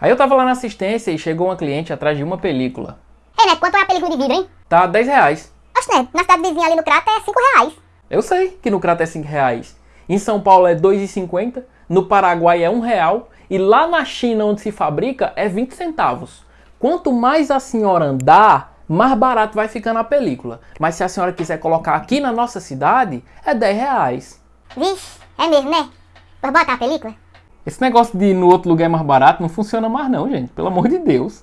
Aí eu tava lá na assistência e chegou uma cliente atrás de uma película. Ei, Neto, quanto é a película de vidro, hein? Tá 10 reais. Oxe, Neto, na cidade vizinha ali no Crato é 5 reais. Eu sei que no Crato é 5 reais. Em São Paulo é 2,50, no Paraguai é 1 real e lá na China onde se fabrica é 20 centavos. Quanto mais a senhora andar, mais barato vai ficando a película. Mas se a senhora quiser colocar aqui na nossa cidade, é 10 reais. Vixe, é mesmo, né? Pois bota a película. Esse negócio de ir no outro lugar é mais barato não funciona mais não, gente. Pelo amor de Deus.